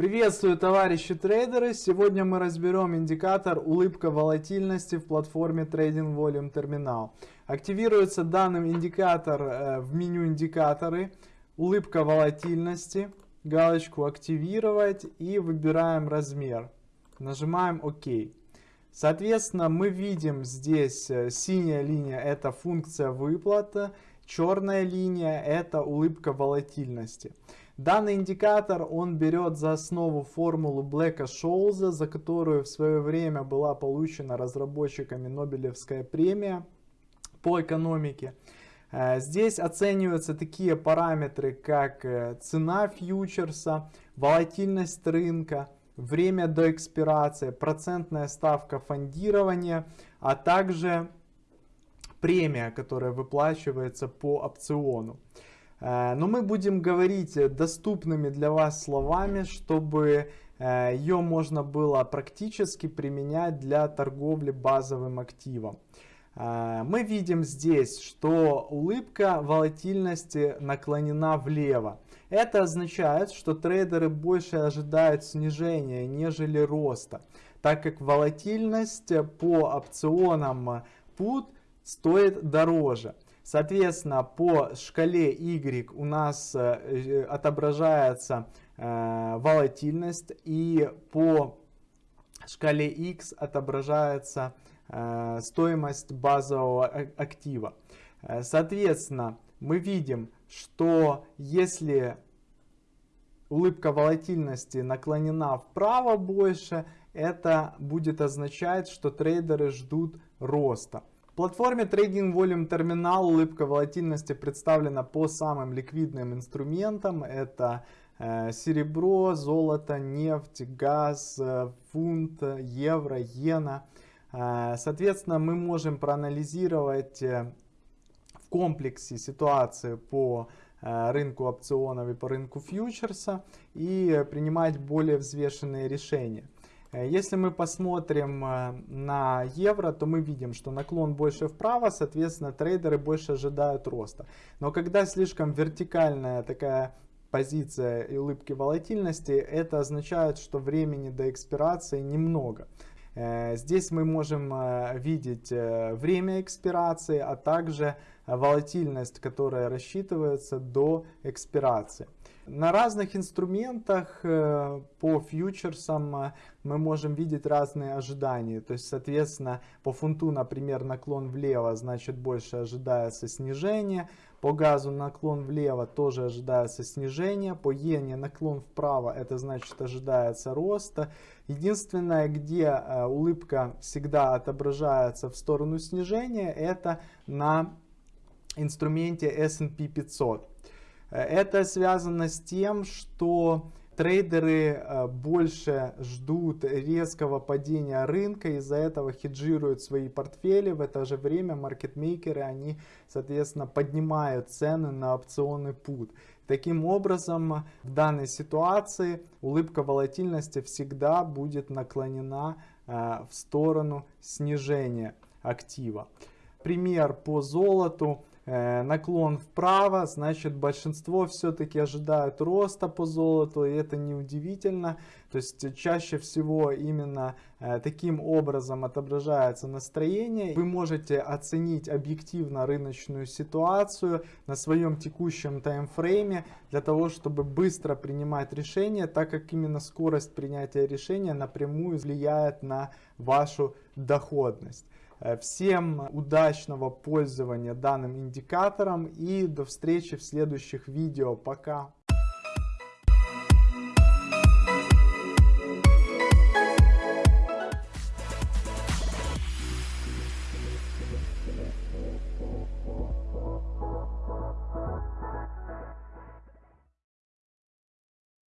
Приветствую, товарищи трейдеры! Сегодня мы разберем индикатор улыбка волатильности в платформе Trading Volume Terminal. Активируется данный индикатор э, в меню индикаторы, улыбка волатильности, галочку активировать и выбираем размер. Нажимаем ОК. Соответственно, мы видим здесь э, синяя линия это функция выплата, черная линия это улыбка волатильности. Данный индикатор он берет за основу формулу Блэка Шоуза, за которую в свое время была получена разработчиками Нобелевская премия по экономике. Э, здесь оцениваются такие параметры, как э, цена фьючерса, волатильность рынка, время до экспирации, процентная ставка фондирования, а также премия, которая выплачивается по опциону. Э, но мы будем говорить доступными для вас словами, чтобы э, ее можно было практически применять для торговли базовым активом. Э, мы видим здесь, что улыбка волатильности наклонена влево. Это означает, что трейдеры больше ожидают снижения, нежели роста, так как волатильность по опционам PUT стоит дороже. Соответственно, по шкале Y у нас э, отображается э, волатильность и по шкале X отображается э, стоимость базового актива. Соответственно, мы видим, что если улыбка волатильности наклонена вправо больше, это будет означать, что трейдеры ждут роста платформе Trading Volume Terminal улыбка волатильности представлена по самым ликвидным инструментам. Это э, серебро, золото, нефть, газ, э, фунт, евро, иена. Э, соответственно, мы можем проанализировать в комплексе ситуацию по рынку опционов и по рынку фьючерса и принимать более взвешенные решения. Э, если мы посмотрим э, на евро, то мы видим, что наклон больше вправо, соответственно, трейдеры больше ожидают роста. Но когда слишком вертикальная такая позиция и улыбки волатильности, это означает, что времени до экспирации немного. Э, здесь мы можем видеть время экспирации, а также волатильность, которая рассчитывается до экспирации. На разных инструментах э, по фьючерсам э, мы можем видеть разные ожидания. То есть, соответственно, по фунту, например, наклон влево, значит больше ожидается снижение. По газу наклон влево тоже ожидается снижение. По иене наклон вправо, это значит ожидается роста. Единственное, где э, улыбка всегда отображается в сторону снижения, это на инструменте S&P 500. Это связано с тем, что трейдеры э, больше ждут резкого падения рынка, из-за этого хеджируют свои портфели. В это же время маркетмейкеры, они, соответственно, поднимают цены на опционы PUT. Таким образом, в данной ситуации улыбка волатильности всегда будет наклонена э, в сторону снижения актива. Пример по золоту. Э, наклон вправо, значит большинство все-таки ожидают роста по золоту, и это неудивительно. То есть чаще всего именно э, таким образом отображается настроение. Вы можете оценить объективно рыночную ситуацию на своем текущем таймфрейме для того, чтобы быстро принимать решения, так как именно скорость принятия решения напрямую влияет на вашу доходность. Э, всем удачного пользования данным индикатором и до встречи в следующих видео. Пока!